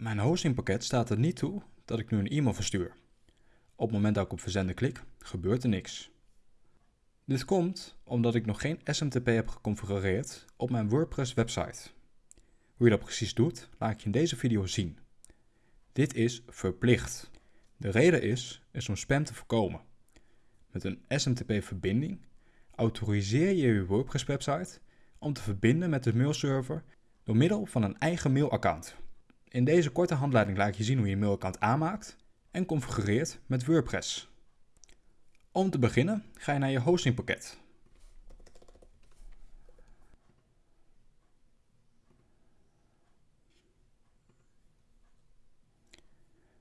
Mijn hostingpakket staat er niet toe dat ik nu een e-mail verstuur. Op het moment dat ik op verzenden klik, gebeurt er niks. Dit komt omdat ik nog geen SMTP heb geconfigureerd op mijn WordPress website. Hoe je dat precies doet, laat ik je in deze video zien. Dit is verplicht. De reden is, is om spam te voorkomen. Met een SMTP-verbinding autoriseer je je WordPress website om te verbinden met de mailserver door middel van een eigen mailaccount. In deze korte handleiding laat je zien hoe je een mailaccount aanmaakt en configureert met WordPress. Om te beginnen ga je naar je hostingpakket.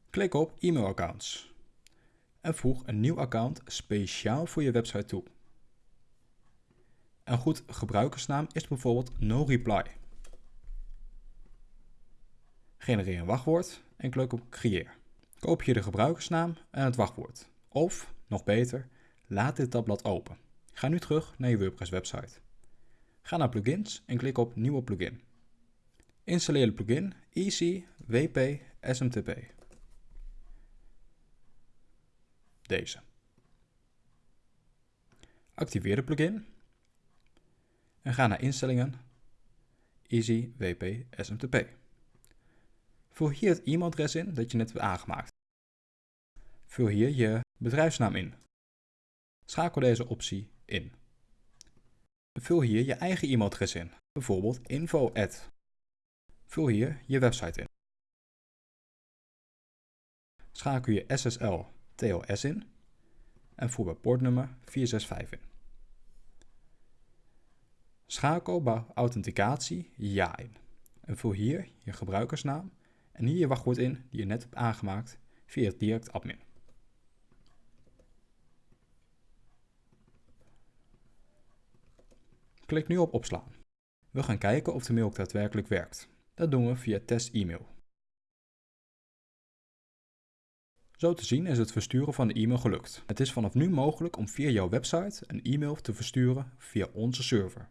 Klik op e-mailaccounts en voeg een nieuw account speciaal voor je website toe. Een goed gebruikersnaam is bijvoorbeeld NoReply. Genereer een wachtwoord en klik op Creëer. Koop je de gebruikersnaam en het wachtwoord. Of, nog beter, laat dit tabblad open. Ga nu terug naar je WordPress website. Ga naar Plugins en klik op Nieuwe plugin. Installeer de plugin Easy WP SMTP. Deze. Activeer de plugin en ga naar Instellingen, Easy WP SMTP. Vul hier het e-mailadres in dat je net hebt aangemaakt. Vul hier je bedrijfsnaam in. Schakel deze optie in. Vul hier je eigen e-mailadres in, bijvoorbeeld info Vul hier je website in. Schakel je SSL TLS in en voer bij poortnummer 465 in. Schakel bij authenticatie ja in en vul hier je gebruikersnaam en hier je wachtwoord in die je net hebt aangemaakt via het direct admin. Klik nu op opslaan. We gaan kijken of de mail ook daadwerkelijk werkt. Dat doen we via test e-mail. Zo te zien is het versturen van de e-mail gelukt. Het is vanaf nu mogelijk om via jouw website een e-mail te versturen via onze server.